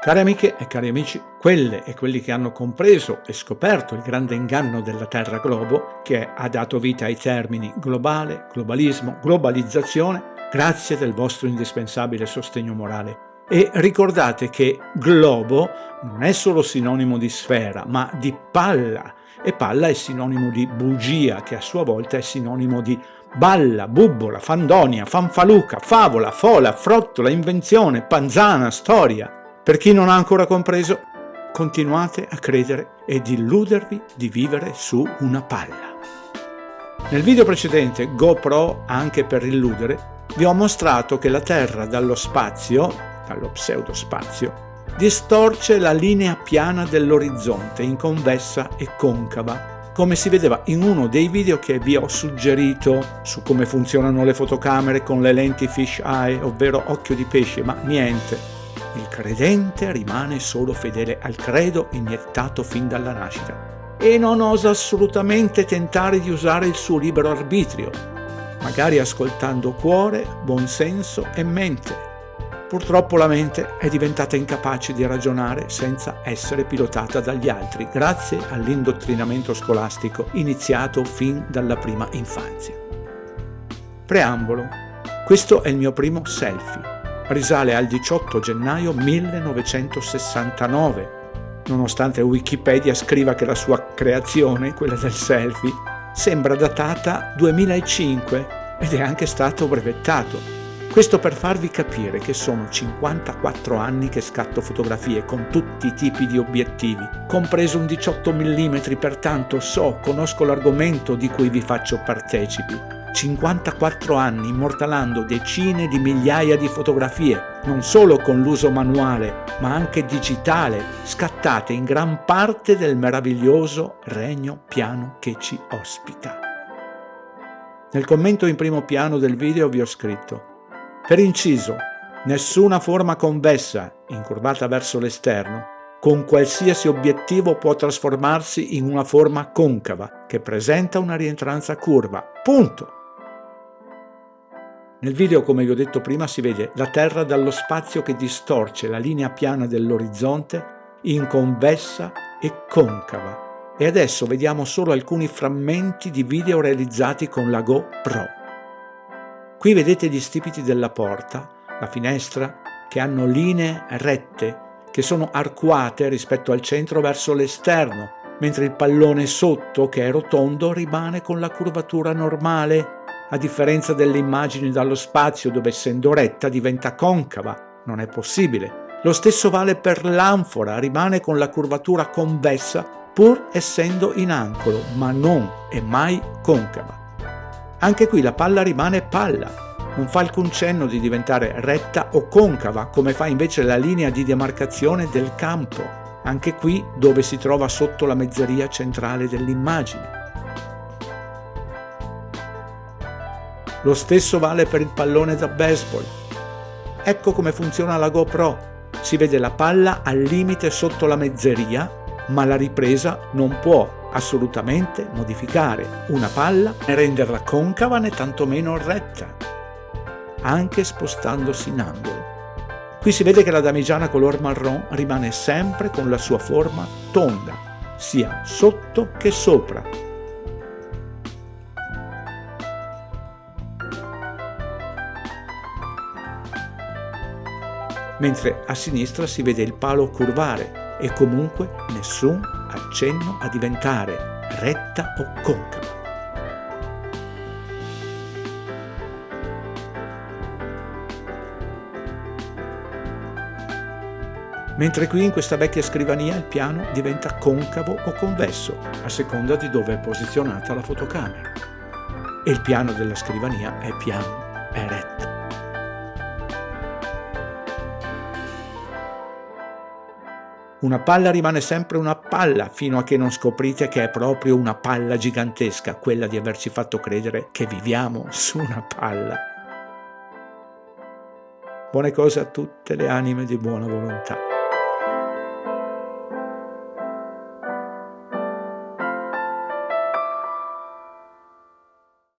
Cari amiche e cari amici, quelle e quelli che hanno compreso e scoperto il grande inganno della Terra Globo, che ha dato vita ai termini globale, globalismo, globalizzazione, grazie del vostro indispensabile sostegno morale. E ricordate che globo non è solo sinonimo di sfera, ma di palla, e palla è sinonimo di bugia, che a sua volta è sinonimo di balla, bubbola, fandonia, fanfaluca, favola, fola, frottola, invenzione, panzana, storia. Per chi non ha ancora compreso, continuate a credere ed illudervi di vivere su una palla. Nel video precedente, GoPro anche per illudere, vi ho mostrato che la Terra dallo spazio, dallo pseudospazio, distorce la linea piana dell'orizzonte in convessa e concava, come si vedeva in uno dei video che vi ho suggerito su come funzionano le fotocamere con le lenti fish eye, ovvero occhio di pesce, ma niente, il credente rimane solo fedele al credo iniettato fin dalla nascita e non osa assolutamente tentare di usare il suo libero arbitrio, magari ascoltando cuore, buonsenso e mente. Purtroppo la mente è diventata incapace di ragionare senza essere pilotata dagli altri, grazie all'indottrinamento scolastico iniziato fin dalla prima infanzia. Preambolo. Questo è il mio primo selfie risale al 18 gennaio 1969, nonostante Wikipedia scriva che la sua creazione, quella del selfie, sembra datata 2005 ed è anche stato brevettato. Questo per farvi capire che sono 54 anni che scatto fotografie con tutti i tipi di obiettivi, compreso un 18 mm, pertanto so, conosco l'argomento di cui vi faccio partecipi 54 anni immortalando decine di migliaia di fotografie, non solo con l'uso manuale, ma anche digitale, scattate in gran parte del meraviglioso regno piano che ci ospita. Nel commento in primo piano del video vi ho scritto Per inciso, nessuna forma convessa, incurvata verso l'esterno, con qualsiasi obiettivo può trasformarsi in una forma concava che presenta una rientranza curva. Punto! Nel video, come vi ho detto prima, si vede la Terra dallo spazio che distorce la linea piana dell'orizzonte in convessa e concava. E adesso vediamo solo alcuni frammenti di video realizzati con la GoPro. Qui vedete gli stipiti della porta, la finestra, che hanno linee rette, che sono arcuate rispetto al centro verso l'esterno, mentre il pallone sotto, che è rotondo, rimane con la curvatura normale a differenza delle immagini dallo spazio dove essendo retta diventa concava. Non è possibile. Lo stesso vale per l'anfora, rimane con la curvatura convessa pur essendo in angolo, ma non è mai concava. Anche qui la palla rimane palla, non fa alcun cenno di diventare retta o concava, come fa invece la linea di demarcazione del campo, anche qui dove si trova sotto la mezzeria centrale dell'immagine. Lo stesso vale per il pallone da baseball. Ecco come funziona la GoPro. Si vede la palla al limite sotto la mezzeria, ma la ripresa non può assolutamente modificare una palla né renderla concava né tantomeno retta, anche spostandosi in angolo. Qui si vede che la damigiana color marron rimane sempre con la sua forma tonda, sia sotto che sopra, mentre a sinistra si vede il palo curvare e comunque nessun accenno a diventare retta o concava. mentre qui in questa vecchia scrivania il piano diventa concavo o convesso, a seconda di dove è posizionata la fotocamera. E il piano della scrivania è piano, è retto. Una palla rimane sempre una palla fino a che non scoprite che è proprio una palla gigantesca, quella di averci fatto credere che viviamo su una palla. Buone cose a tutte le anime di buona volontà.